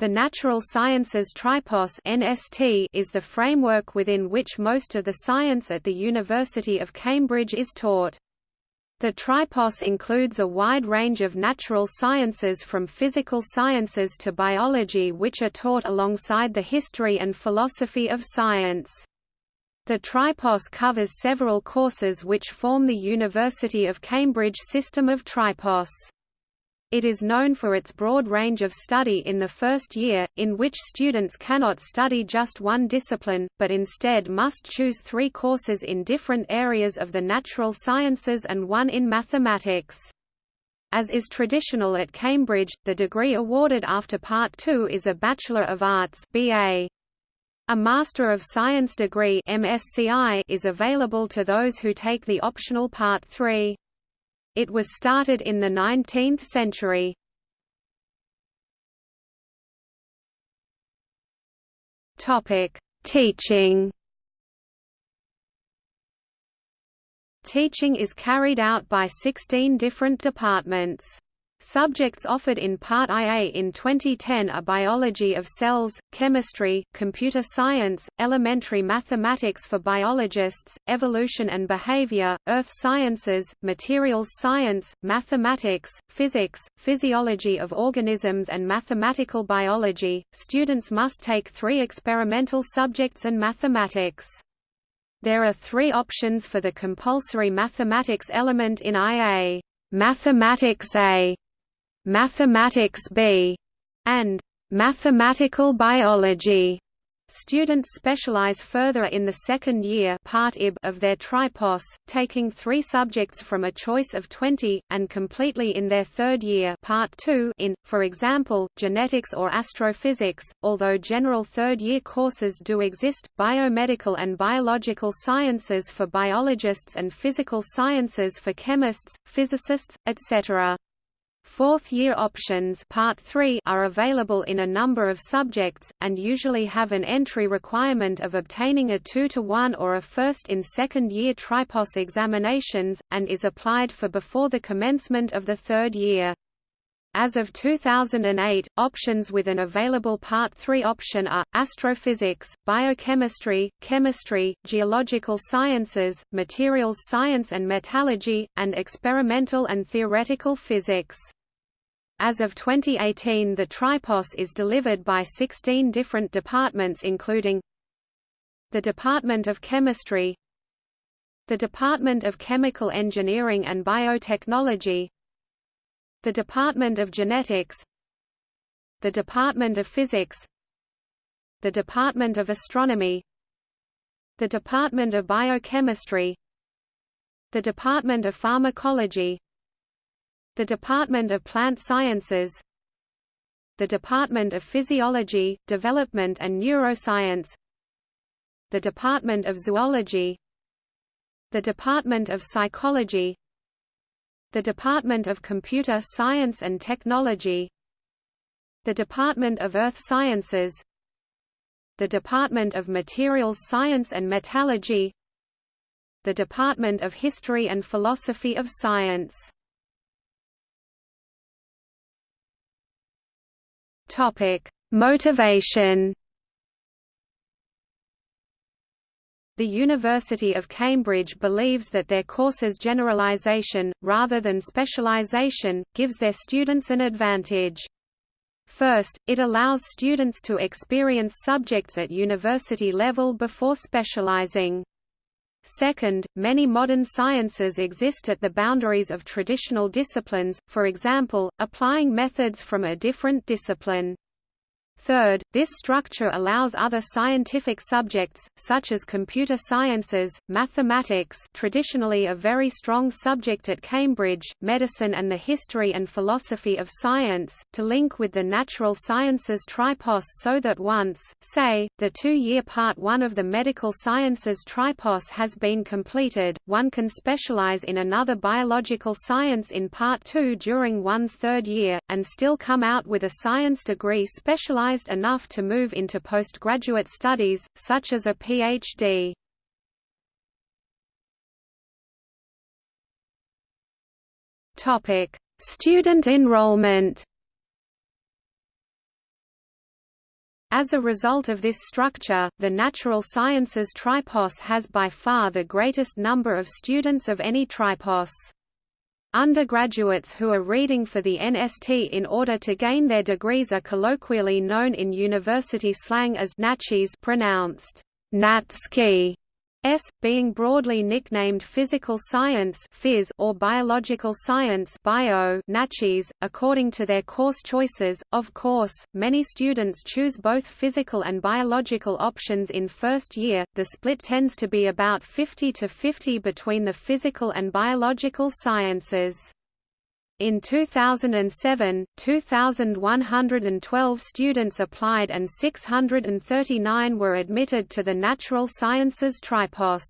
The Natural Sciences Tripos (NST) is the framework within which most of the science at the University of Cambridge is taught. The Tripos includes a wide range of natural sciences from physical sciences to biology which are taught alongside the history and philosophy of science. The Tripos covers several courses which form the University of Cambridge system of Tripos. It is known for its broad range of study in the first year, in which students cannot study just one discipline, but instead must choose three courses in different areas of the natural sciences and one in mathematics. As is traditional at Cambridge, the degree awarded after Part 2 is a Bachelor of Arts BA. A Master of Science degree MSCI is available to those who take the optional Part 3. It was started in the 19th century. Teaching. Teaching is carried out by 16 different departments. Subjects offered in Part IA in 2010 are biology of cells, chemistry, computer science, elementary mathematics for biologists, evolution and behavior, earth sciences, materials science, mathematics, physics, physiology of organisms and mathematical biology. Students must take three experimental subjects and mathematics. There are three options for the compulsory mathematics element in IA. Mathematics A Mathematics B, and Mathematical Biology. Students specialize further in the second year part IB of their tripos, taking three subjects from a choice of 20, and completely in their third year part 2 in, for example, genetics or astrophysics. Although general third-year courses do exist, biomedical and biological sciences for biologists and physical sciences for chemists, physicists, etc. Fourth-year options Part 3 are available in a number of subjects, and usually have an entry requirement of obtaining a 2 to 1 or a first in second-year tripos examinations, and is applied for before the commencement of the third year. As of 2008, options with an available Part 3 option are, astrophysics, biochemistry, chemistry, geological sciences, materials science and metallurgy, and experimental and theoretical physics. As of 2018 the Tripos is delivered by 16 different departments including the Department of Chemistry the Department of Chemical Engineering and Biotechnology the Department of Genetics the Department of Physics the Department of Astronomy the Department of Biochemistry the Department of Pharmacology the Department of Plant Sciences the Department of Physiology, Development and Neuroscience the Department of Zoology the Department of Psychology the Department of Computer Science and Technology the Department of Earth Sciences the Department of Materials Science and Metallurgy the Department of History and Philosophy of Science Topic: Motivation. The University of Cambridge believes that their courses generalization, rather than specialization, gives their students an advantage. First, it allows students to experience subjects at university level before specializing. Second, many modern sciences exist at the boundaries of traditional disciplines, for example, applying methods from a different discipline. Third, this structure allows other scientific subjects, such as computer sciences, mathematics traditionally a very strong subject at Cambridge, medicine and the history and philosophy of science, to link with the natural sciences tripos so that once, say, the two-year Part 1 of the medical sciences tripos has been completed, one can specialize in another biological science in Part 2 during one's third year, and still come out with a science degree specialized enough to move into postgraduate studies, such as a Ph.D. Student enrollment As a result of this structure, the Natural Sciences Tripos has by far the greatest number of students of any tripos. Undergraduates who are reading for the NST in order to gain their degrees are colloquially known in university slang as NatScis pronounced Natski S, being broadly nicknamed physical science phys or biological science bio NatScis, according to their course choices. Of course, many students choose both physical and biological options in first year. The split tends to be about 50 to 50 between the physical and biological sciences. In 2007, 2,112 students applied and 639 were admitted to the Natural Sciences Tripos.